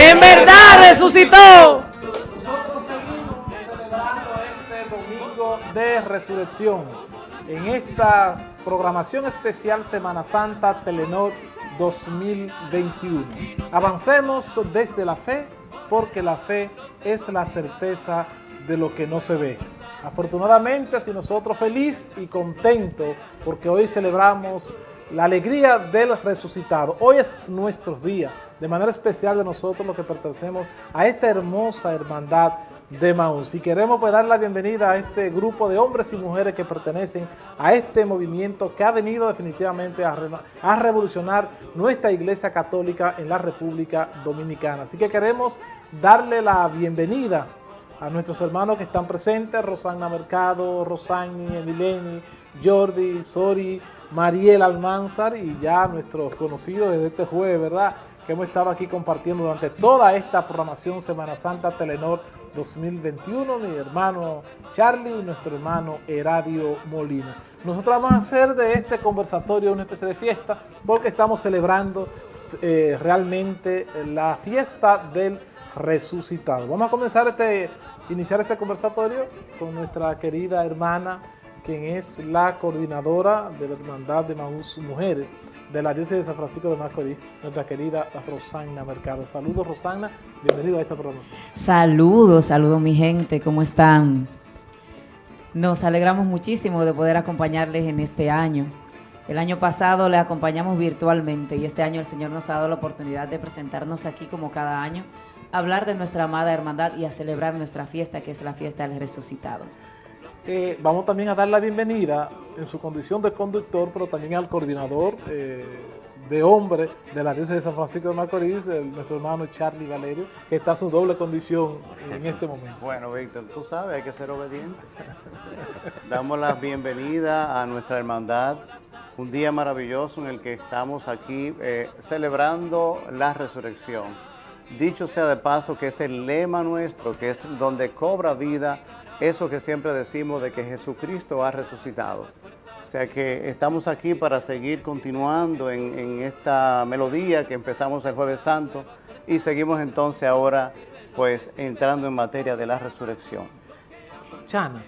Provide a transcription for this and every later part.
En verdad resucitó. Nosotros seguimos celebrando este domingo de resurrección. En esta programación especial Semana Santa Telenor 2021. Avancemos desde la fe, porque la fe es la certeza de lo que no se ve. Afortunadamente, si nosotros feliz y contento porque hoy celebramos la alegría del resucitado. Hoy es nuestro día, de manera especial de nosotros los que pertenecemos a esta hermosa hermandad de Maús. Y queremos pues, dar la bienvenida a este grupo de hombres y mujeres que pertenecen a este movimiento que ha venido definitivamente a, a revolucionar nuestra Iglesia Católica en la República Dominicana. Así que queremos darle la bienvenida a nuestros hermanos que están presentes, Rosana Mercado, Rosani, Emileni, Jordi, Sori, Mariel Almanzar y ya nuestros conocidos desde este jueves, ¿verdad? Que hemos estado aquí compartiendo durante toda esta programación Semana Santa Telenor 2021, mi hermano Charlie y nuestro hermano Heradio Molina. Nosotros vamos a hacer de este conversatorio una especie de fiesta porque estamos celebrando eh, realmente la fiesta del resucitado. Vamos a comenzar este, iniciar este conversatorio con nuestra querida hermana quien es la coordinadora de la Hermandad de Maús Mujeres de la Diócesis de San Francisco de Macorís, nuestra querida Rosana Mercado. Saludos, Rosana, bienvenido a esta programación. Saludos, saludos mi gente, ¿cómo están? Nos alegramos muchísimo de poder acompañarles en este año. El año pasado les acompañamos virtualmente y este año el Señor nos ha dado la oportunidad de presentarnos aquí como cada año, a hablar de nuestra amada hermandad y a celebrar nuestra fiesta, que es la fiesta del resucitado. Eh, vamos también a dar la bienvenida en su condición de conductor, pero también al coordinador eh, de hombre de la diócesis de San Francisco de Macorís, nuestro hermano Charlie Valerio, que está en su doble condición en este momento. Bueno, Víctor, tú sabes, hay que ser obediente. Damos la bienvenida a nuestra hermandad, un día maravilloso en el que estamos aquí eh, celebrando la resurrección. Dicho sea de paso que es el lema nuestro, que es donde cobra vida eso que siempre decimos de que Jesucristo ha resucitado. O sea que estamos aquí para seguir continuando en, esta melodía que empezamos el Jueves Santo y seguimos entonces ahora pues entrando en materia de la resurrección. Chana,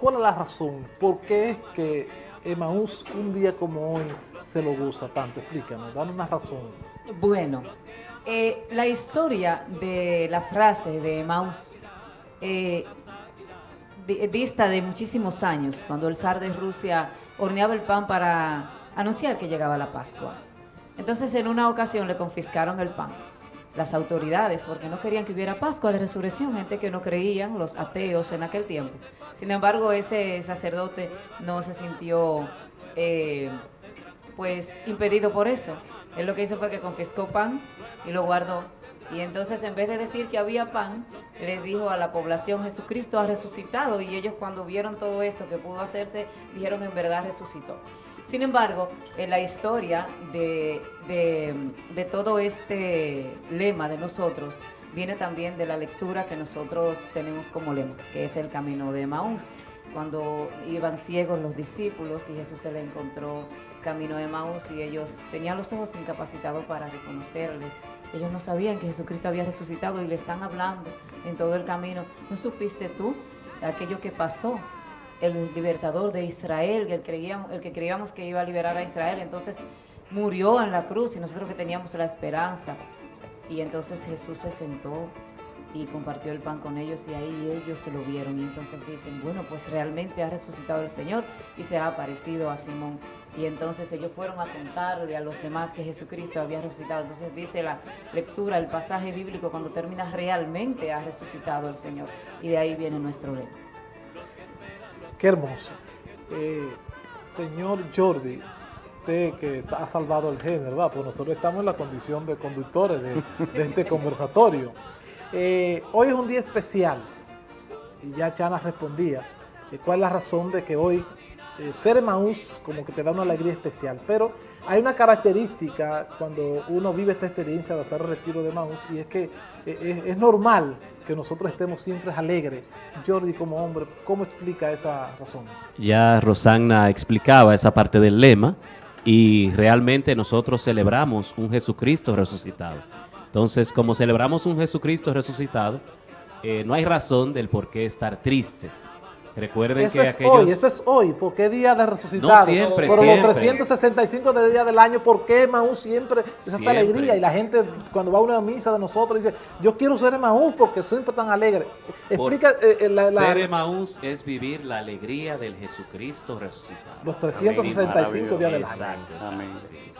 ¿cuál es la razón? ¿Por qué es que Emaús un día como hoy se lo goza tanto? Explícanos, dame una razón. Bueno, eh, la historia de la frase de Emaús eh, dista de muchísimos años, cuando el zar de Rusia horneaba el pan para anunciar que llegaba la Pascua. Entonces, en una ocasión le confiscaron el pan. Las autoridades, porque no querían que hubiera Pascua de Resurrección, gente que no creían, los ateos en aquel tiempo. Sin embargo, ese sacerdote no se sintió eh, pues impedido por eso. Él lo que hizo fue que confiscó pan y lo guardó y entonces en vez de decir que había pan, le dijo a la población, Jesucristo ha resucitado. Y ellos cuando vieron todo esto que pudo hacerse, dijeron en verdad resucitó. Sin embargo, en la historia de, de, todo este lema de nosotros, viene también de la lectura que nosotros tenemos como lema, que es el camino de Maús cuando iban ciegos los discípulos y Jesús se le encontró camino de Maús y ellos tenían los ojos incapacitados para reconocerle. Ellos no sabían que Jesucristo había resucitado y le están hablando en todo el camino. ¿No supiste tú aquello que pasó? El libertador de Israel, el, el que creíamos que iba a liberar a Israel, entonces murió en la cruz y nosotros que teníamos la esperanza. Y entonces Jesús se sentó y compartió el pan con ellos y ahí ellos se lo vieron y entonces dicen, bueno, pues realmente ha resucitado el Señor y se ha aparecido a Simón. Y entonces ellos fueron a contarle a los demás que Jesucristo había resucitado. Entonces dice la lectura, el pasaje bíblico, cuando termina realmente ha resucitado el Señor. Y de ahí viene nuestro lema. Qué hermoso. Eh, señor Jordi, que ha salvado el género, ¿verdad? Pues nosotros estamos en la condición de conductores de este conversatorio. Eh, hoy es un día especial y ya Chana respondía eh, cuál es la razón de que hoy eh, ser Maús como que te da una alegría especial, pero hay una característica cuando uno vive esta experiencia de estar retiro de Maús y es que es, normal que nosotros estemos siempre alegres. Jordi como hombre, ¿cómo explica esa razón? Ya Rosanna explicaba esa parte del lema y realmente nosotros celebramos un Jesucristo resucitado. Entonces, como celebramos un Jesucristo resucitado, eh, no hay razón del por qué estar triste. Recuerden Eso que es aquellos... hoy, eso es hoy, porque es día de resucitado. No, siempre, Pero siempre. los 365 de días del año, ¿por qué Maús siempre es esta alegría? Y la gente cuando va a una misa de nosotros dice, yo quiero ser Maús porque siempre tan alegre. Explica eh, eh, la- la- Ser Emaús es vivir la alegría del Jesucristo resucitado. los 365 días del año. Exacto, exacto, Amén. sí, sí.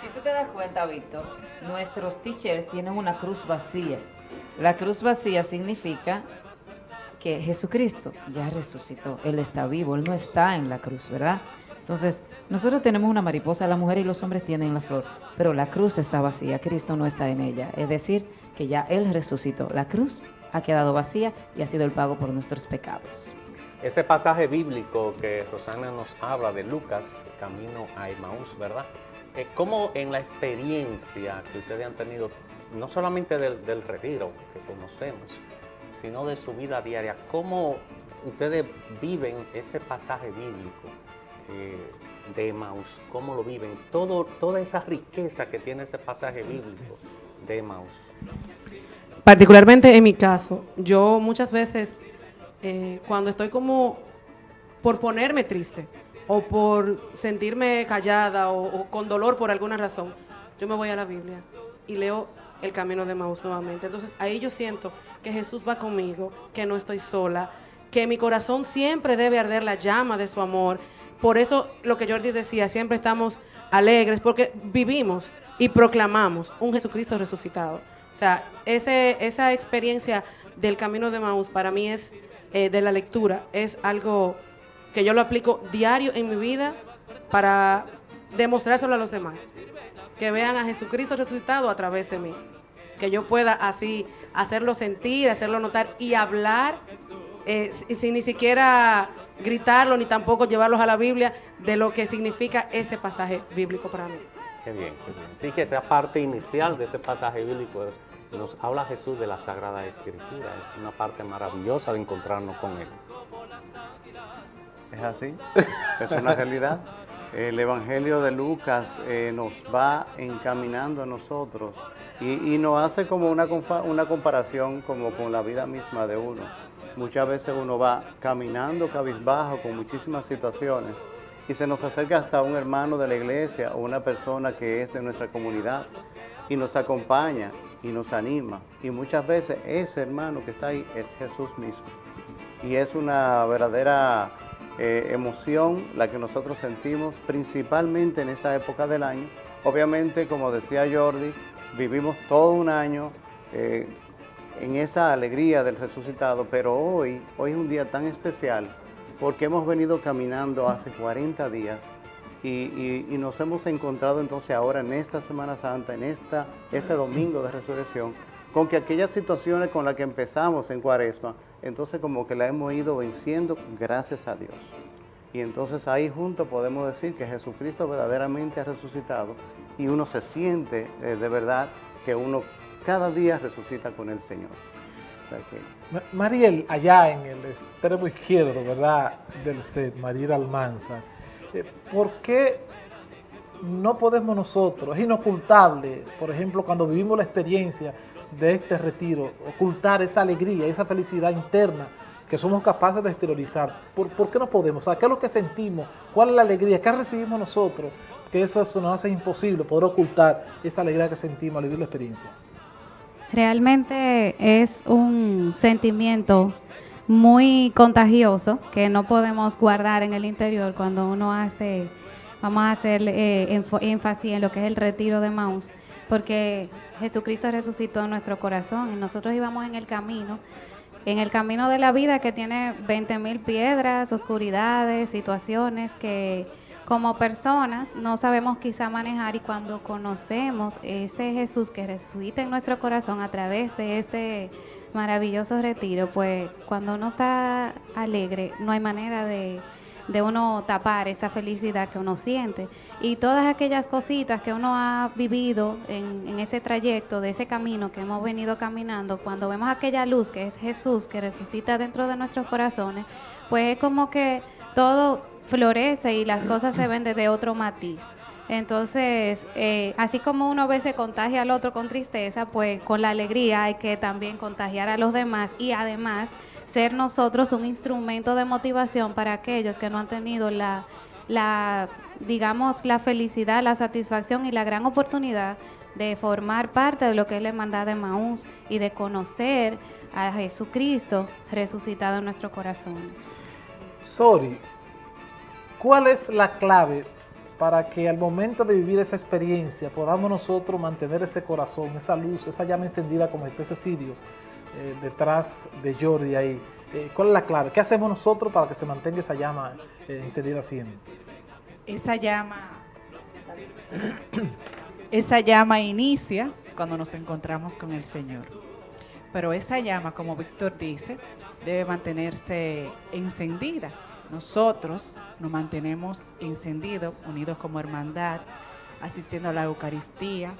Si tú te das cuenta, Víctor, nuestros teachers tienen una cruz vacía. La cruz vacía significa que Jesucristo ya resucitó, Él está vivo, Él no está en la cruz, ¿verdad? Entonces, nosotros tenemos una mariposa, la mujer y los hombres tienen la flor, pero la cruz está vacía, Cristo no está en ella. Es decir, que ya Él resucitó. La cruz ha quedado vacía y ha sido el pago por nuestros pecados. Ese pasaje bíblico que Rosana nos habla de Lucas, camino a Emmaús, ¿verdad? Eh, ¿Cómo en la experiencia que ustedes han tenido, no solamente del retiro que conocemos, sino de su vida diaria, cómo ustedes viven ese pasaje bíblico eh, de Emmaús? ¿Cómo lo viven? Todo, toda esa riqueza que tiene ese pasaje bíblico de Emmaús. Particularmente en mi caso, yo muchas veces eh, cuando estoy como por ponerme triste o por sentirme callada o con dolor por alguna razón, yo me voy a la Biblia y leo el camino de Maús nuevamente. Entonces ahí yo siento que Jesús va conmigo, que no estoy sola, que mi corazón siempre debe arder la llama de su amor. Por eso lo que Jordi decía, siempre estamos alegres porque vivimos y proclamamos un Jesucristo resucitado. O sea, ese, esa experiencia del camino de Maús para mí es, eh, de la lectura, es algo que yo lo aplico diario en mi vida para demostrárselo a los demás. Que vean a Jesucristo resucitado a través de mí. Que yo pueda así hacerlo sentir, hacerlo notar y hablar eh, si- sin ni siquiera gritarlo ni tampoco llevarlos a la Biblia de lo que significa ese pasaje bíblico para mí. Qué bien, qué bien. Sí, que esa parte inicial de ese pasaje bíblico nos habla Jesús de la Sagrada Escritura. Es una parte maravillosa de encontrarnos con Él. Es así, es una realidad. El Evangelio de Lucas eh, nos va encaminando a nosotros y, y nos hace como una, una comparación como con la vida misma de uno. Muchas veces uno va caminando cabizbajo con muchísimas situaciones y se nos acerca hasta un hermano de la iglesia o una persona que es de nuestra comunidad y nos acompaña y nos anima. Y muchas veces ese hermano que está ahí es Jesús mismo y es una verdadera eh, emoción la que nosotros sentimos principalmente en esta época del año. Obviamente, como decía Jordi, vivimos todo un año eh, en esa alegría del resucitado, pero hoy, hoy es un día tan especial porque hemos venido caminando hace 40 días y, y- nos hemos encontrado entonces ahora en esta Semana Santa, en esta, este domingo de resurrección, con que aquellas situaciones con las que empezamos en Cuaresma, entonces como que la hemos ido venciendo gracias a Dios. Y entonces ahí juntos podemos decir que Jesucristo verdaderamente ha resucitado y uno se siente eh, de verdad que uno cada día resucita con el Señor. Que- Ma- Mariel, allá en el extremo izquierdo, ¿verdad? Del set, Mariel Almanza. eh, ¿Por qué no podemos nosotros, es inocultable, por ejemplo, cuando vivimos la experiencia de este retiro, ocultar esa alegría, esa felicidad interna que somos capaces de exteriorizar? ¿Por, por qué no podemos? ¿qué es lo que sentimos? ¿Cuál es la alegría? ¿Qué recibimos nosotros? Que eso, eso nos hace imposible poder ocultar esa alegría que sentimos al vivir la experiencia. Realmente es un sentimiento muy contagioso que no podemos guardar en el interior cuando uno hace, vamos a hacer eh, énfasis en lo que es el retiro de Maús, porque Jesucristo resucitó en nuestro corazón y nosotros íbamos en el camino, en el camino de la vida que tiene 20 mil piedras, oscuridades, situaciones que como personas no sabemos quizá manejar y cuando conocemos ese Jesús que resucita en nuestro corazón a través de este maravilloso retiro, pues cuando uno está alegre no hay manera de, de uno tapar esa felicidad que uno siente. Y todas aquellas cositas que uno ha vivido en, en ese trayecto, de ese camino que hemos venido caminando, cuando vemos aquella luz que es Jesús que resucita dentro de nuestros corazones, pues es como que todo florece y las cosas se ven desde otro matiz. Entonces, eh, así como uno a veces contagia al otro con tristeza, pues con la alegría hay que también contagiar a los demás y además ser nosotros un instrumento de motivación para aquellos que no han tenido la, digamos, la felicidad, la satisfacción y la gran oportunidad de formar parte de lo que es la hermandad de Maús y de conocer a Jesucristo resucitado en nuestros corazones. Sori, ¿cuál es la clave para que al momento de vivir esa experiencia podamos nosotros mantener ese corazón, esa luz, esa llama encendida como este Cecilio eh, detrás de Jordi ahí? Eh, ¿Cuál es la clave? ¿Qué hacemos nosotros para que se mantenga esa llama eh, encendida siempre? Esa llama, esa llama inicia cuando nos encontramos con el Señor. Pero esa llama, como Víctor dice, debe mantenerse encendida. Nosotros nos mantenemos encendidos, unidos como hermandad, asistiendo a la Eucaristía.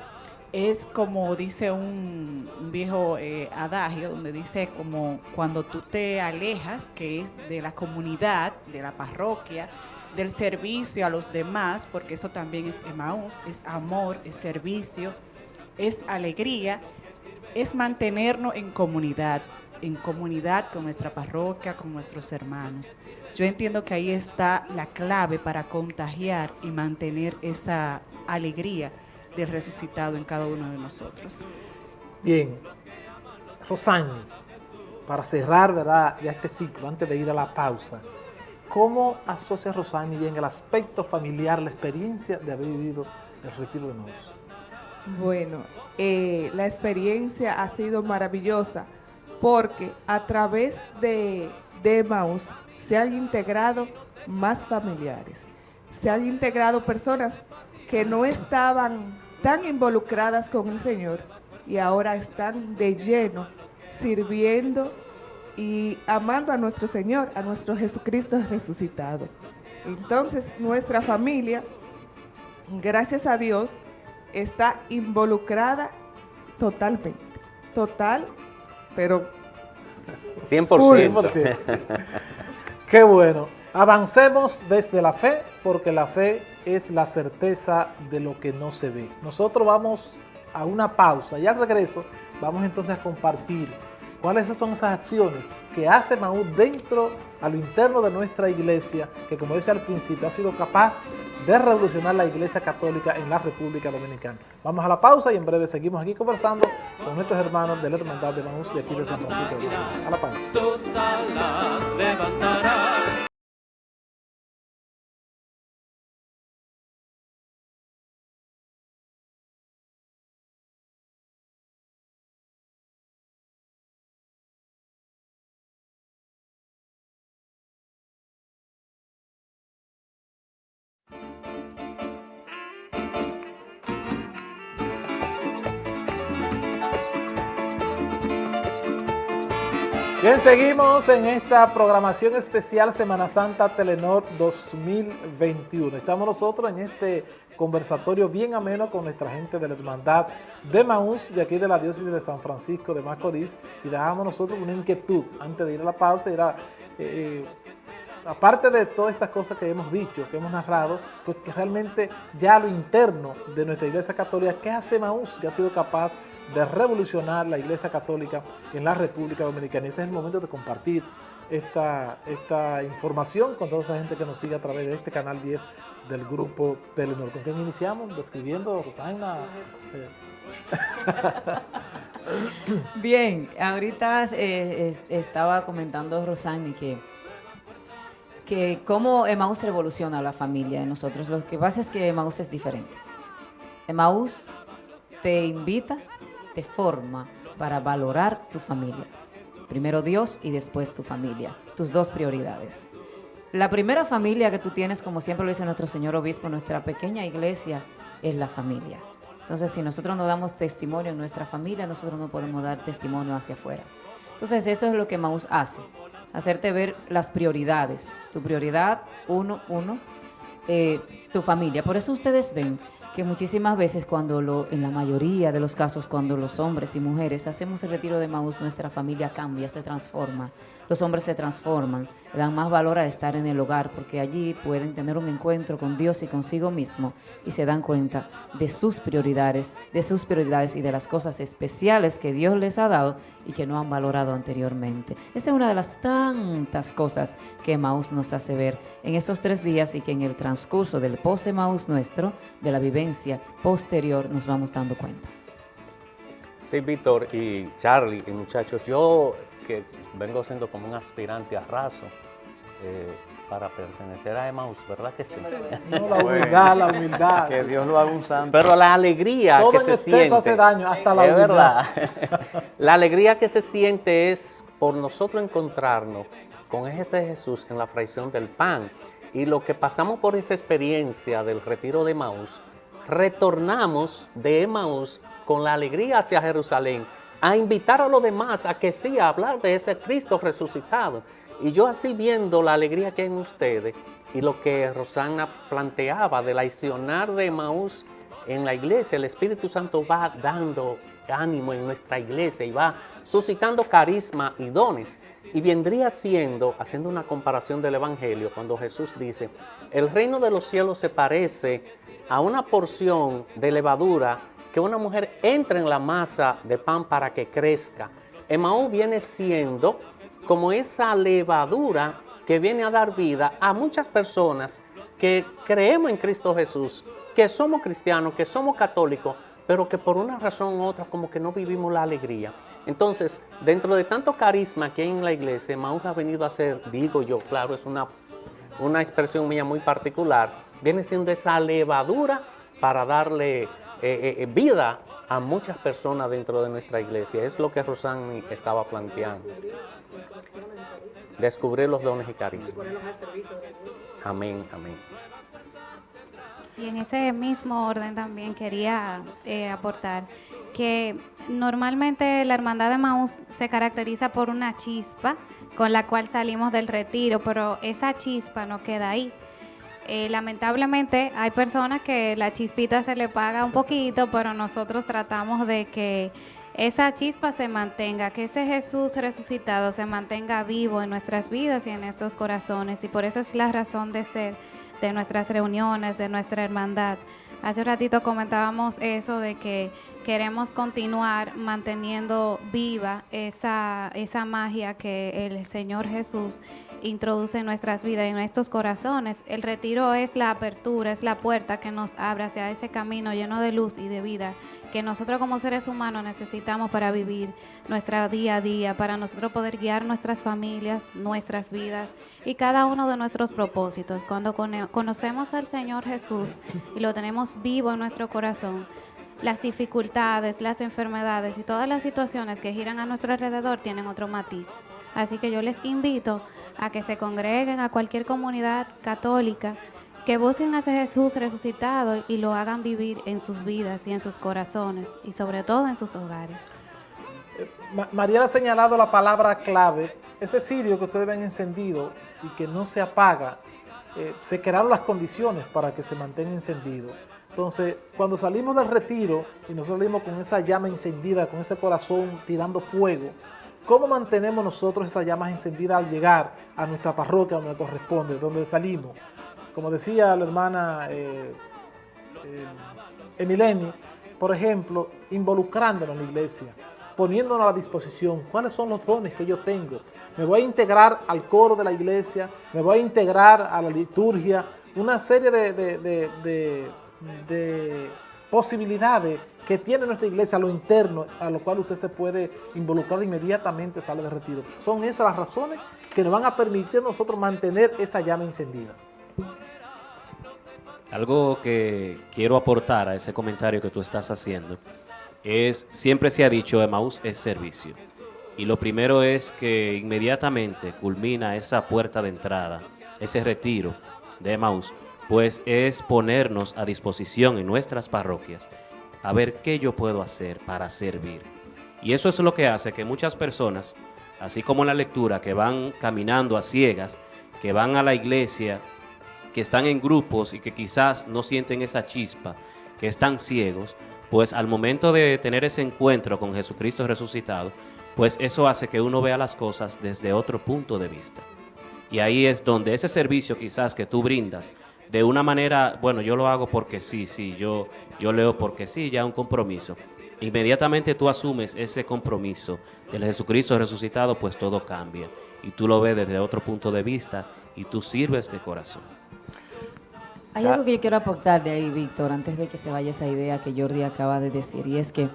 Es como dice un, viejo eh, adagio, donde dice como cuando tú te alejas, que es de la comunidad, de la parroquia, del servicio a los demás, porque eso también es Emaús, es amor, es servicio, es alegría, es mantenernos en comunidad, en comunidad con nuestra parroquia, con nuestros hermanos. Yo entiendo que ahí está la clave para contagiar y mantener esa alegría del resucitado en cada uno de nosotros. Bien, Rosani, para cerrar ¿verdad? ya este ciclo, antes de ir a la pausa, ¿cómo asocia Rosani bien el aspecto familiar, la experiencia de haber vivido el retiro de Maús? Bueno, eh, la experiencia ha sido maravillosa porque a través de, de Maús se han integrado más familiares, se han integrado personas que no estaban tan involucradas con el Señor y ahora están de lleno sirviendo y amando a nuestro Señor, a nuestro Jesucristo resucitado. Entonces, nuestra familia, gracias a Dios, está involucrada totalmente. Total, pero 100%. Qué bueno. Avancemos desde la fe, porque la fe es la certeza de lo que no se ve. Nosotros vamos a una pausa y al regreso vamos entonces a compartir cuáles son esas acciones que hace Maús dentro, a lo interno de nuestra iglesia, que como decía al principio, ha sido capaz de revolucionar la iglesia católica en la República Dominicana. Vamos a la pausa y en breve seguimos aquí conversando con nuestros hermanos de la Hermandad de Maús de aquí de San Francisco de Macorís. A la pausa. Seguimos en esta programación especial Semana Santa Telenor 2021. Estamos nosotros en este conversatorio bien ameno con nuestra gente de la Hermandad de Maús, de aquí de la diócesis de San Francisco de Macorís, y dejamos nosotros una inquietud antes de ir a la pausa, era, eh, aparte de todas estas cosas que hemos dicho, que hemos narrado, pues que realmente ya lo interno de nuestra Iglesia Católica, ¿qué hace Maús? Que ha sido capaz de revolucionar la Iglesia Católica en la República Dominicana. Y ese es el momento de compartir esta, esta información con toda esa gente que nos sigue a través de este canal 10 del grupo Telenor. ¿Con quién iniciamos? Describiendo, Rosana. Eh, Bien, ahorita eh, eh, estaba comentando Rosani que, cómo Emaús revoluciona la familia de nosotros. Lo que pasa es que Emaús es diferente. Emaús te invita, te forma para valorar tu familia. Primero Dios y después tu familia, tus dos prioridades. La primera familia que tú tienes, como siempre lo dice nuestro señor obispo, nuestra pequeña iglesia, es la familia. Entonces, si nosotros no damos testimonio en nuestra familia, nosotros no podemos dar testimonio hacia afuera. Entonces, eso es lo que Maús hace, hacerte ver las prioridades. Tu prioridad, uno, uno, eh, tu familia. Por eso ustedes ven que muchísimas veces cuando lo, en la mayoría de los casos, cuando los hombres y mujeres hacemos el retiro de Maús, nuestra familia cambia, se transforma. Los hombres se transforman, dan más valor a estar en el hogar, porque allí pueden tener un encuentro con Dios y consigo mismo y se dan cuenta de sus prioridades, de sus prioridades y de las cosas especiales que Dios les ha dado y que no han valorado anteriormente. Esa es una de las tantas cosas que Maús nos hace ver en esos tres días y que en el transcurso del post-Maús nuestro, de la vivencia posterior, nos vamos dando cuenta. Sí, Víctor y Charlie y muchachos, yo que vengo siendo como un aspirante a raso eh, para pertenecer a Emmaus, ¿verdad que sí? No, la humildad, la humildad. Que Dios lo haga un santo. Pero la alegría Todo que en se exceso siente. hace daño, hasta la es humildad. verdad. la alegría que se siente es por nosotros encontrarnos con ese Jesús en la fracción del pan. Y lo que pasamos por esa experiencia del retiro de Maús, retornamos de Emaús con la alegría hacia Jerusalén a invitar a los demás a que sí, a hablar de ese Cristo resucitado. Y yo así viendo la alegría que hay en ustedes y lo que Rosana planteaba del aicionar de Maús en la iglesia, el Espíritu Santo va dando ánimo en nuestra iglesia y va suscitando carisma y dones. Y vendría siendo, haciendo una comparación del Evangelio, cuando Jesús dice, el reino de los cielos se parece a una porción de levadura que una mujer entra en la masa de pan para que crezca. Emaú viene siendo como esa levadura que viene a dar vida a muchas personas que creemos en Cristo Jesús, que somos cristianos, que somos católicos, pero que por una razón u otra como que no vivimos la alegría. Entonces, dentro de tanto carisma que hay en la iglesia, Emaú ha venido a ser, digo yo, claro, es una, una expresión mía muy particular, viene siendo esa levadura para darle eh, eh, vida a muchas personas dentro de nuestra iglesia. Es lo que Rosani estaba planteando. Descubrir los dones y carismas. Amén, amén. Y en ese mismo orden también quería eh, aportar que normalmente la Hermandad de Maús se caracteriza por una chispa con la cual salimos del retiro, pero esa chispa no queda ahí. Eh, lamentablemente hay personas que la chispita se le paga un poquito, pero nosotros tratamos de que esa chispa se mantenga, que ese Jesús resucitado se mantenga vivo en nuestras vidas y en nuestros corazones. Y por eso es la razón de ser de nuestras reuniones, de nuestra hermandad. Hace un ratito comentábamos eso de que queremos continuar manteniendo viva esa, esa magia que el Señor Jesús introduce en nuestras vidas y en nuestros corazones. El retiro es la apertura, es la puerta que nos abre hacia ese camino lleno de luz y de vida que nosotros como seres humanos necesitamos para vivir nuestra día a día, para nosotros poder guiar nuestras familias, nuestras vidas y cada uno de nuestros propósitos. Cuando cono- conocemos al Señor Jesús y lo tenemos vivo en nuestro corazón, las dificultades, las enfermedades y todas las situaciones que giran a nuestro alrededor tienen otro matiz. Así que yo les invito a que se congreguen a cualquier comunidad católica, que busquen a ese Jesús resucitado y lo hagan vivir en sus vidas y en sus corazones y sobre todo en sus hogares. Ma- Mariela ha señalado la palabra clave, ese cirio que ustedes ven encendido y que no se apaga, eh, se crearon las condiciones para que se mantenga encendido. Entonces, cuando salimos del retiro y nosotros salimos con esa llama encendida, con ese corazón tirando fuego, ¿cómo mantenemos nosotros esas llamas encendidas al llegar a nuestra parroquia donde corresponde, donde salimos? Como decía la hermana eh, eh, Emileni, por ejemplo, involucrándonos en la iglesia, poniéndonos a la disposición, cuáles son los dones que yo tengo. Me voy a integrar al coro de la iglesia, me voy a integrar a la liturgia, una serie de, de posibilidades que tiene nuestra iglesia a lo interno, a lo cual usted se puede involucrar inmediatamente sale de retiro. Son esas las razones que nos van a permitir a nosotros mantener esa llama encendida. Algo que quiero aportar a ese comentario que tú estás haciendo es, siempre se ha dicho, Emaús es servicio. Y lo primero es que inmediatamente culmina esa puerta de entrada, ese retiro de Emaús, pues es ponernos a disposición en nuestras parroquias a ver qué yo puedo hacer para servir. Y eso es lo que hace que muchas personas, así como la lectura, que van caminando a ciegas, que van a la iglesia, que están en grupos y que quizás no sienten esa chispa, que están ciegos, pues al momento de tener ese encuentro con Jesucristo resucitado, pues eso hace que uno vea las cosas desde otro punto de vista. Y ahí es donde ese servicio quizás que tú brindas, de una manera, bueno, yo lo hago porque sí, sí, yo, yo leo porque sí, ya un compromiso. Inmediatamente tú asumes ese compromiso del Jesucristo resucitado, pues todo cambia. Y tú lo ves desde otro punto de vista y tú sirves de corazón. Hay algo que yo quiero aportar de ahí, Víctor, antes de que se vaya esa idea que Jordi acaba de decir, y es que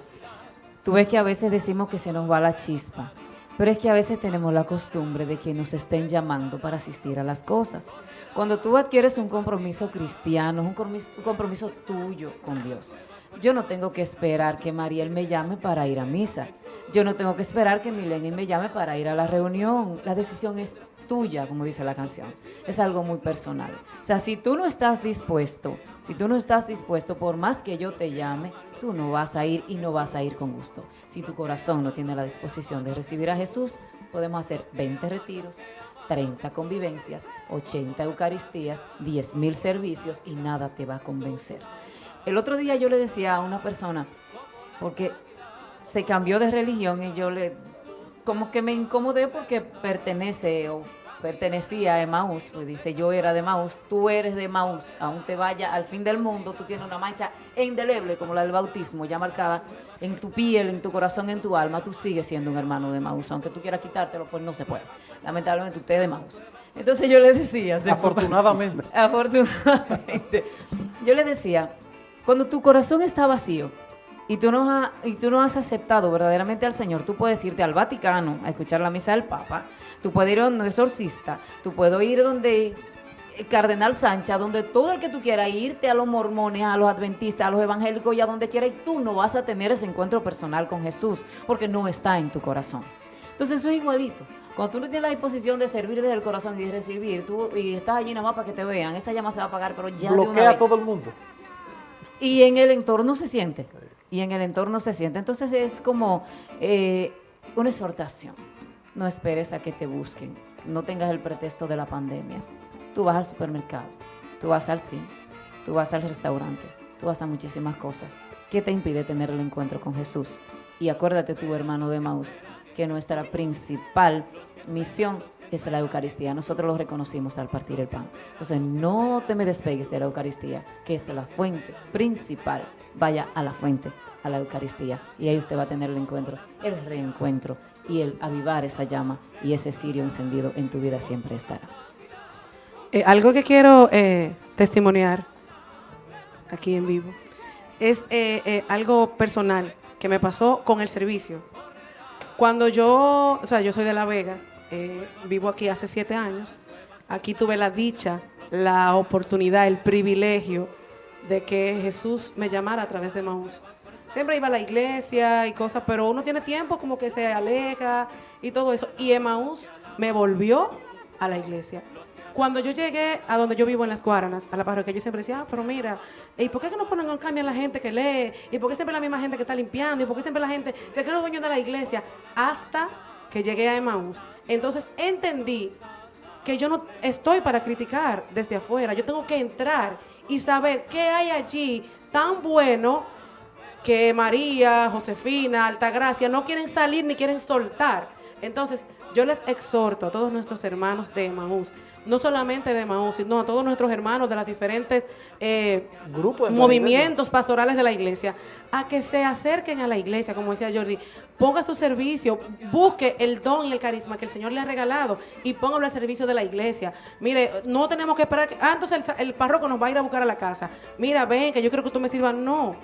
tú ves que a veces decimos que se nos va la chispa, pero es que a veces tenemos la costumbre de que nos estén llamando para asistir a las cosas. Cuando tú adquieres un compromiso cristiano, un compromiso, un compromiso tuyo con Dios, yo no tengo que esperar que Mariel me llame para ir a misa. Yo no tengo que esperar que Mileni me llame para ir a la reunión. La decisión es tuya, como dice la canción. Es algo muy personal. O sea, si tú no estás dispuesto, si tú no estás dispuesto, por más que yo te llame, tú no vas a ir y no vas a ir con gusto. Si tu corazón no tiene la disposición de recibir a Jesús, podemos hacer 20 retiros, 30 convivencias, 80 eucaristías, 10 mil servicios y nada te va a convencer. El otro día yo le decía a una persona, porque se cambió de religión y yo le, como que me incomodé porque pertenece o pertenecía a Emaús, pues dice yo era de Emaús, tú eres de Emaús, aún te vaya al fin del mundo, tú tienes una mancha indeleble como la del bautismo, ya marcada en tu piel, en tu corazón, en tu alma, tú sigues siendo un hermano de Emaús, aunque tú quieras quitártelo, pues no se puede. Lamentablemente usted es de Emaús. Entonces yo le decía, Afortunadamente. Afortunadamente. Yo le decía, cuando tu corazón está vacío y tú, no has, y tú no has aceptado verdaderamente al Señor, tú puedes irte al Vaticano a escuchar la misa del Papa, tú puedes ir a un exorcista, tú puedes ir donde el Cardenal Sánchez, donde todo el que tú quieras, irte a los mormones, a los adventistas, a los evangélicos y a donde quieras, y tú no vas a tener ese encuentro personal con Jesús, porque no está en tu corazón. Entonces eso es igualito. Cuando tú no tienes la disposición de servir desde el corazón y de recibir, tú y estás allí nada más para que te vean, esa llama se va a apagar, pero ya de una Bloquea a vez. todo el mundo. Y en el entorno se siente. Y en el entorno se siente. Entonces es como eh, una exhortación. No esperes a que te busquen. No tengas el pretexto de la pandemia. Tú vas al supermercado, tú vas al cine, tú vas al restaurante, tú vas a muchísimas cosas. ¿Qué te impide tener el encuentro con Jesús? Y acuérdate tu hermano de Maús, que nuestra principal misión es la Eucaristía. Nosotros lo reconocimos al partir el pan. Entonces no te me despegues de la Eucaristía, que es la fuente principal. Vaya a la fuente, a la Eucaristía. Y ahí usted va a tener el encuentro, el reencuentro y el avivar esa llama y ese cirio encendido en tu vida siempre estará. Eh, algo que quiero eh, testimoniar aquí en vivo es eh, algo personal que me pasó con el servicio. Cuando yo, o sea, yo soy de La Vega, eh, vivo aquí hace siete años, aquí tuve la dicha, la oportunidad, el privilegio de que Jesús me llamara a través de Maús. Siempre iba a la iglesia y cosas, pero uno tiene tiempo como que se aleja y todo eso. Y Emaús me volvió a la iglesia. Cuando yo llegué a donde yo vivo en las Guaranas, a la parroquia, yo siempre decía, ah, pero mira, ¿y por qué no ponen en cambio a la gente que lee? ¿Y por qué siempre la misma gente que está limpiando? ¿Y por qué siempre la gente que es los dueños de la iglesia? Hasta que llegué a Emaús. Entonces entendí que yo no estoy para criticar desde afuera. Yo tengo que entrar y saber qué hay allí tan bueno que María, Josefina, Altagracia no quieren salir ni quieren soltar. Entonces, yo les exhorto a todos nuestros hermanos de Emaús, no solamente de Emaús, sino a todos nuestros hermanos de las diferentes eh, Grupos movimientos pastorales de la iglesia, a que se acerquen a la iglesia, como decía Jordi, ponga su servicio, busque el don y el carisma que el Señor le ha regalado y póngalo al servicio de la iglesia. Mire, no tenemos que esperar, que, ah, entonces el, el párroco nos va a ir a buscar a la casa. Mira, ven, que yo creo que tú me sirvas. No,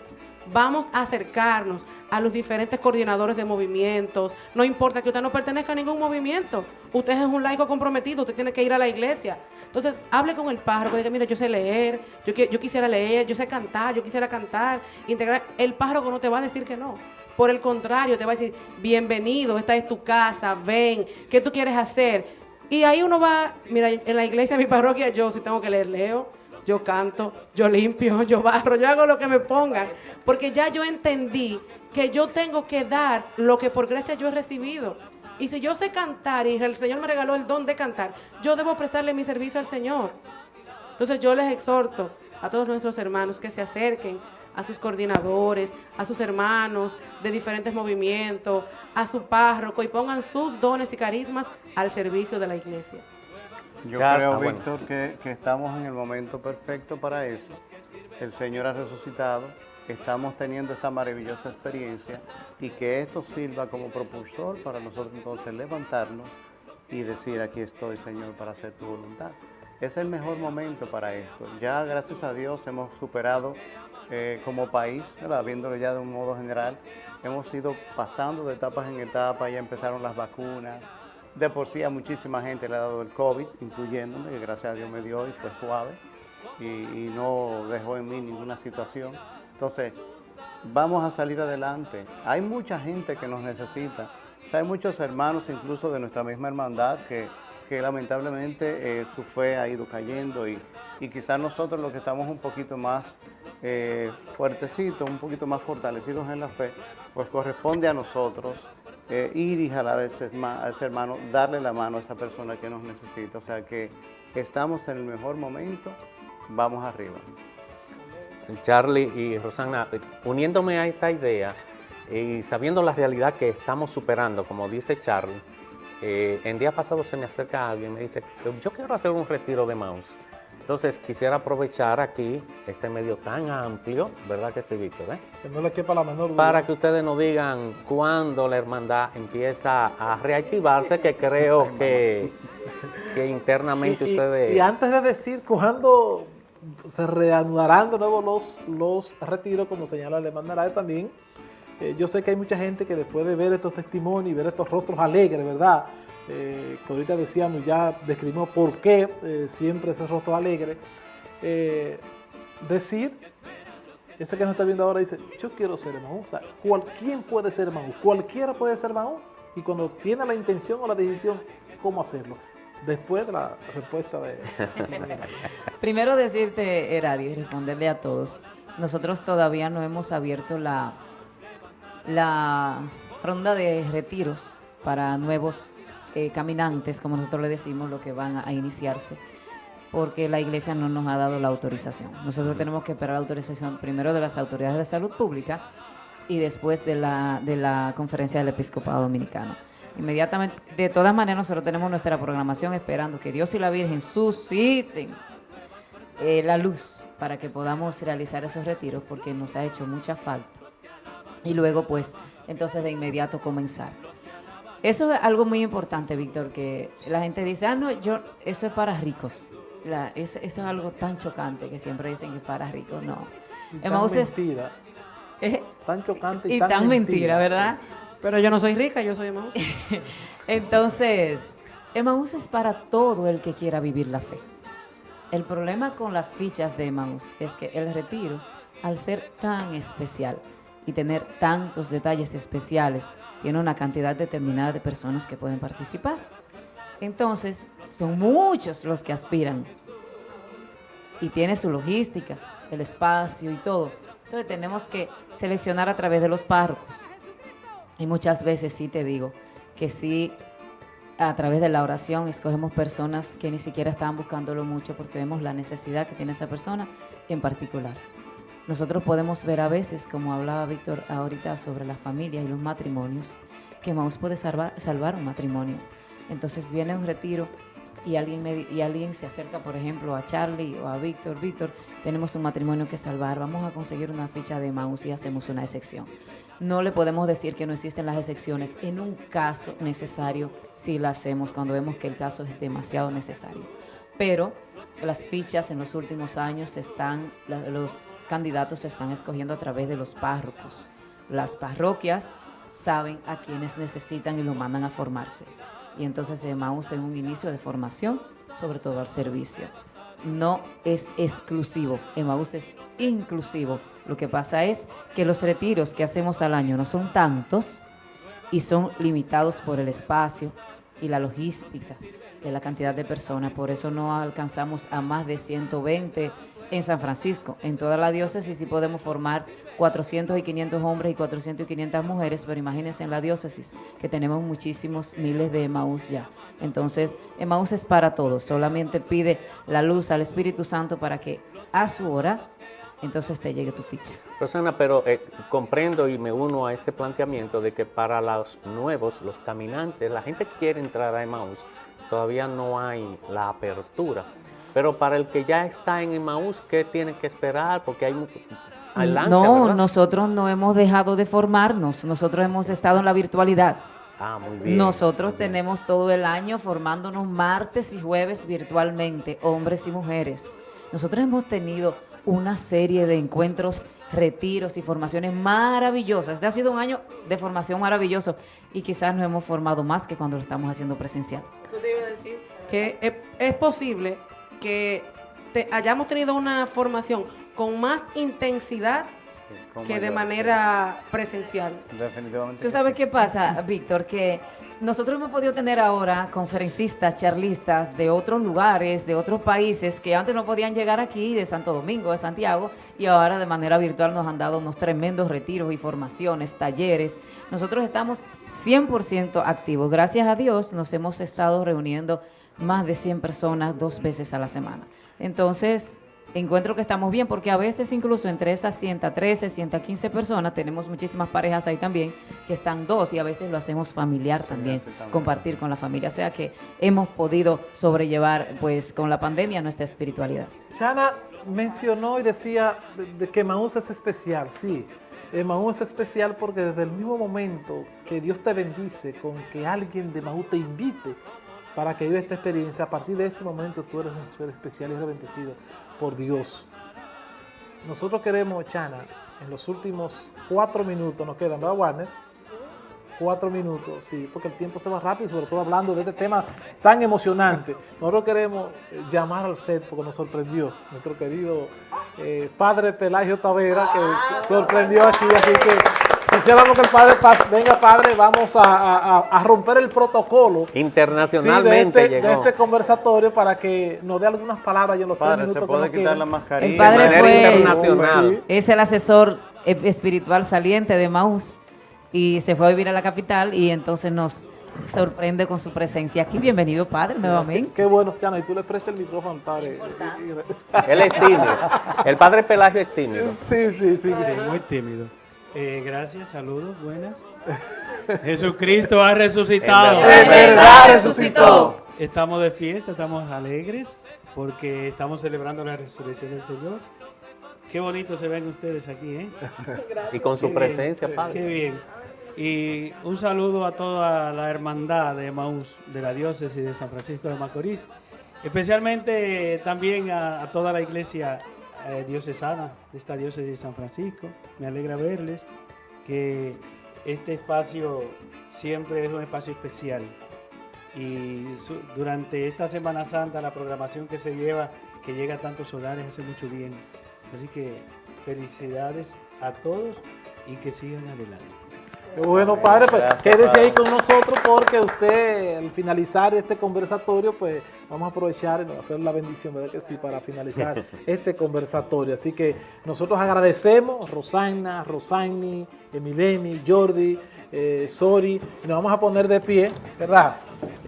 vamos a acercarnos a los diferentes coordinadores de movimientos. No importa que usted no pertenezca a ningún movimiento. Usted es un laico comprometido, usted tiene que ir a la iglesia. Entonces, hable con el párroco, diga, mira, yo sé leer, yo quisiera leer, yo sé cantar, yo quisiera cantar, integrar. El párroco no te va a decir que no. Por el contrario, te va a decir, bienvenido, esta es tu casa, ven, ¿qué tú quieres hacer? Y ahí uno va, mira, en la iglesia, en mi parroquia, yo si tengo que leer, leo, yo canto, yo limpio, yo barro, yo hago lo que me pongan, porque ya yo entendí que yo tengo que dar lo que por gracia yo he recibido. Y si yo sé cantar y el Señor me regaló el don de cantar, yo debo prestarle mi servicio al Señor. Entonces yo les exhorto a todos nuestros hermanos que se acerquen a sus coordinadores, a sus hermanos de diferentes movimientos, a su párroco y pongan sus dones y carismas al servicio de la iglesia. Yo Ya, creo, ah, bueno. Víctor, que, que estamos en el momento perfecto para eso. El Señor ha resucitado, estamos teniendo esta maravillosa experiencia y que esto sirva como propulsor para nosotros entonces levantarnos y decir, aquí estoy, Señor, para hacer tu voluntad. Es el mejor momento para esto. Ya, gracias a Dios, hemos superado eh, como país, ¿verdad? viéndolo ya de un modo general, hemos ido pasando de etapas en etapas, ya empezaron las vacunas, de por sí a muchísima gente le ha dado el COVID, incluyéndome, que gracias a Dios me dio y fue suave y, no dejó en mí ninguna situación. Entonces, vamos a salir adelante. Hay mucha gente que nos necesita. Hay muchos hermanos, incluso de nuestra misma hermandad, que, que lamentablemente eh, su fe ha ido cayendo y, y quizás nosotros los que estamos un poquito más eh, fuertecitos, un poquito más fortalecidos en la fe, pues corresponde a nosotros eh, ir y jalar a ese, hermano, darle la mano a esa persona que nos necesita. O sea que estamos en el mejor momento, vamos arriba. Charlie y Rosana, uniéndome a esta idea y sabiendo la realidad que estamos superando, como dice Charlie, eh, en día pasado se me acerca alguien y me dice, yo quiero hacer un retiro de mouse. Entonces quisiera aprovechar aquí este medio tan amplio, ¿verdad que sí, Víctor? eh? Que no le quepa la menor duda. Para que ustedes nos digan cuándo la hermandad empieza a reactivarse, que creo que, que internamente Y- ustedes... Y antes de decir cuándo se reanudarán de nuevo los, los retiros, como señala Alemán Narváez también, eh, yo sé que hay mucha gente que después de ver estos testimonios y ver estos rostros alegres, ¿verdad? Eh, que ahorita decíamos, ya describimos por qué eh, siempre ese rostro alegre, eh, decir, ese que nos está viendo ahora dice, yo quiero ser hermano. O sea, cualquiera puede ser hermano, cualquiera puede ser hermano, y cuando tiene la intención o la decisión, ¿cómo hacerlo? Después de la respuesta de... Primero decirte, Eradio, y responderle a todos. Nosotros todavía no hemos abierto la, la ronda de retiros para nuevos eh, caminantes, como nosotros le decimos, lo que van a, a iniciarse, porque la iglesia no nos ha dado la autorización. Nosotros tenemos que esperar la autorización primero de las autoridades de salud pública y después de la, de la conferencia del episcopado dominicano. Inmediatamente, de todas maneras, nosotros tenemos nuestra programación esperando que Dios y la Virgen susciten eh, la luz para que podamos realizar esos retiros porque nos ha hecho mucha falta. Y luego, pues, entonces de inmediato comenzar. Eso es algo muy importante, Víctor, que la gente dice, ah, no, yo, eso es para ricos. La- es- eso es algo tan chocante que siempre dicen que es para ricos. No. Y tan mentira, eh, tan chocante y, y tan mentira, ¿verdad? Pero yo no soy rica, yo soy Emmaus. Entonces, Emmaus es para todo el que quiera vivir la fe. El problema con las fichas de Emmaus es que el retiro, al ser tan especial y tener tantos detalles especiales, tiene una cantidad determinada de personas que pueden participar. Entonces, son muchos los que aspiran y tiene su logística, el espacio y todo. Entonces tenemos que seleccionar a través de los párrocos. Y muchas veces sí te digo que sí, a través de la oración escogemos personas que ni siquiera estaban buscándolo mucho porque vemos la necesidad que tiene esa persona en particular. Nosotros podemos ver a veces, como hablaba Víctor ahorita sobre la familia y los matrimonios, que Maus puede salvar, un matrimonio. Entonces viene un retiro y alguien, y alguien se acerca, por ejemplo, a Charlie o a Víctor. Víctor, tenemos un matrimonio que salvar, vamos a conseguir una ficha de Maus y hacemos una excepción. No le podemos decir que no existen las excepciones. En un caso necesario, sí la hacemos cuando vemos que el caso es demasiado necesario. Pero las fichas en los últimos años están, los candidatos se están escogiendo a través de los párrocos. Las parroquias saben a quienes necesitan y lo mandan a formarse. Y entonces Emmaus en un inicio de formación, sobre todo al servicio. No es exclusivo, Emmaus es inclusivo. Lo que pasa es que los retiros que hacemos al año no son tantos y son limitados por el espacio y la logística de la cantidad de personas. Por eso no alcanzamos a más de 120 en San Francisco. En toda la diócesis sí podemos formar 400 y 500 hombres y 400 y 500 mujeres, pero imagínense en la diócesis que tenemos muchísimos miles de Emaús ya. Entonces, Emaús es para todos, solamente pide la luz al Espíritu Santo para que a su hora entonces te llegue tu ficha. Rosana, pero eh, comprendo y me uno a ese planteamiento de que para los nuevos, los caminantes, la gente que quiere entrar a Emmaus, todavía no hay la apertura. Pero para el que ya está en Emmaus, ¿qué tiene que esperar? Porque hay, no, ¿verdad? nosotros no hemos dejado de formarnos, nosotros hemos estado en la virtualidad. Ah, muy bien. Nosotros tenemos todo el año formándonos martes y jueves virtualmente, hombres y mujeres. Nosotros hemos tenido una serie de encuentros, retiros y formaciones maravillosas. Este ha sido un año de formación maravilloso y quizás nos hemos formado más que cuando lo estamos haciendo presencial. Yo te iba a decir que es, es posible que te- hayamos tenido una formación con más intensidad con que de manera presencial. Definitivamente. ¿Tú sabes sí. qué pasa, Víctor? Que nosotros hemos podido tener ahora conferencistas, charlistas de otros lugares, de otros países, que antes no podían llegar aquí, de Santo Domingo, de Santiago, y ahora de manera virtual nos han dado unos tremendos retiros y formaciones, talleres. Nosotros estamos 100% activos. Gracias a Dios nos hemos estado reuniendo más de 100 personas dos veces a la semana. Entonces, encuentro que estamos bien porque a veces incluso entre esas 113, 115 personas tenemos muchísimas parejas ahí también que están dos y a veces lo hacemos familiar también, compartir con la familia. O sea que hemos podido sobrellevar pues con la pandemia nuestra espiritualidad. Chana mencionó y decía de, de que Maús es especial, sí. Maús es especial porque desde el mismo momento que Dios te bendice con que alguien de Maús te invite para que viva esta experiencia, a partir de ese momento tú eres un ser especial y eres bendecido por Dios. Nosotros queremos, Chana, en los últimos cuatro minutos, nos quedan, ¿verdad, Warner? Cuatro minutos, sí, porque el tiempo se va rápido, sobre todo hablando de este tema tan emocionante. Nosotros queremos eh, llamar al set porque nos sorprendió nuestro querido eh, padre Pelagio Tavera, que sorprendió aquí, así que quisiéramos que el padre venga, padre, vamos a, a- a- a romper el protocolo sí, de, Internacionalmente este, de llegó. este conversatorio para que nos dé algunas palabras y en los Padre, se puede quitar la mascarilla. El padre manera fue- internacional. Es el asesor eh, espiritual saliente de Maús y se fue a vivir a la capital y entonces nos sorprende con su presencia aquí. Bienvenido, padre, nuevamente. Qué bueno, Chana, y tú le prestas el micrófono al padre. Él es tímido. El padre Pelagio es tímido. Sí, sí, sí. Sí, muy tímido. Eh, gracias, saludos, buenas. Jesucristo ha resucitado. En verdad. ¡En verdad resucitó! Estamos de fiesta, estamos alegres porque estamos celebrando la resurrección del Señor. Qué bonito se ven ustedes aquí, ¿eh? Y con su Qué presencia, bien, padre. Qué bien. Y un saludo a toda la hermandad de Maús, de la diócesis de San Francisco de Macorís. Especialmente también a, a toda la iglesia eh, diocesana de esta diócesis de San Francisco. Me alegra verles que este espacio siempre es un espacio especial. Y durante esta Semana Santa la programación que se lleva, que llega a tantos hogares, hace mucho bien. Así que felicidades a todos y que sigan adelante. Qué Bueno, padre, pues Gracias, quédese ahí con nosotros porque usted, al finalizar este conversatorio, pues vamos a aprovechar y hacer la bendición, ¿verdad que sí? Para finalizar este conversatorio. Así que nosotros agradecemos Rosana, Rosani, Emileni, Jordi, eh, Sori, y nos vamos a poner de pie, ¿verdad?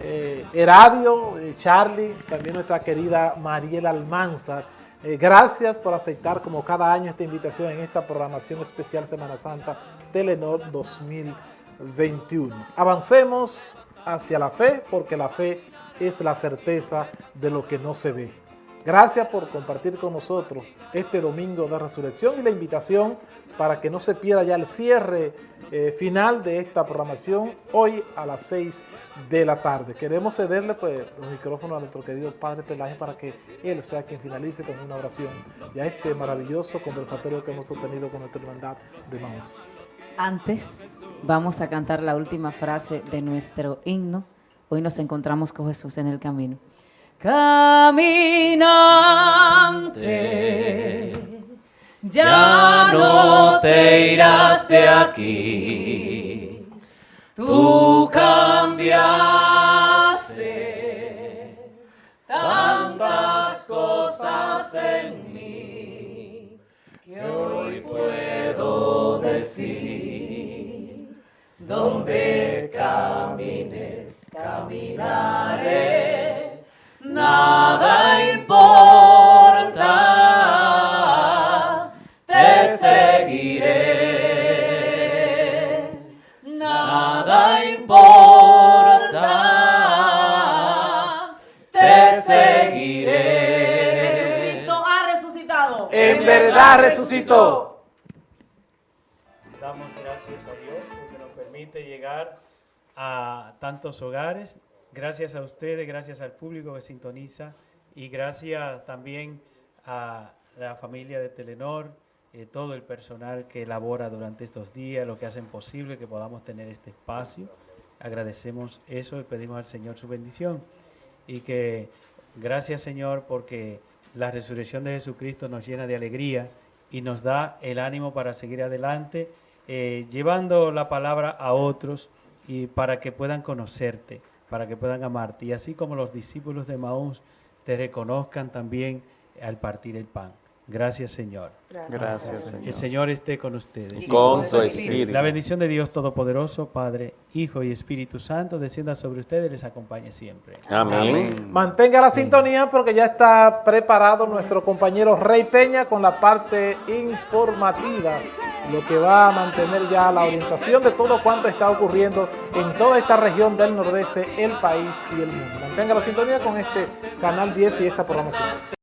Eh, Heradio, eh, Charlie, también nuestra querida Mariela Almanzar. Eh, gracias por aceptar como cada año esta invitación en esta programación especial Semana Santa Telenor 2021. Avancemos hacia la fe porque la fe es la certeza de lo que no se ve. Gracias por compartir con nosotros este domingo de resurrección y la invitación para que no se pierda ya el cierre eh, final de esta programación hoy a las 6 de la tarde. Queremos cederle pues, los micrófonos a nuestro querido Padre Pelaje para que él sea quien finalice con una oración ya este maravilloso conversatorio que hemos sostenido con nuestra hermandad de Maús. Antes vamos a cantar la última frase de nuestro himno. Hoy nos encontramos con Jesús en el camino. Caminante, ya no te irás de aquí. Tú cambiaste tantas cosas en mí que hoy puedo decir, donde camines, caminaré, nada importa, te seguiré. Nada importa, te seguiré. Jesucristo ha resucitado. En verdad resucitó. Damos gracias a Dios porque nos permite llegar a tantos hogares Gracias a ustedes, gracias al público que sintoniza y gracias también a la familia de Telenor, eh, todo el personal que elabora durante estos días, lo que hacen posible que podamos tener este espacio. Agradecemos eso y pedimos al Señor su bendición. Y que gracias Señor porque la resurrección de Jesucristo nos llena de alegría y nos da el ánimo para seguir adelante, eh, llevando la palabra a otros y para que puedan conocerte, para que puedan amarte. Y así como los discípulos de Maús te reconozcan también al partir el pan. Gracias, Señor. Gracias, Señor. El Señor esté con ustedes. Y con su espíritu. La bendición de Dios Todopoderoso, Padre, Hijo y Espíritu Santo, descienda sobre ustedes y les acompañe siempre. Amén. Mantenga la sintonía porque ya está preparado nuestro compañero Rey Peña con la parte informativa, lo que va a mantener ya la orientación de todo cuanto está ocurriendo en toda esta región del nordeste, el país y el mundo. Mantenga la sintonía con este Canal 10 y esta programación.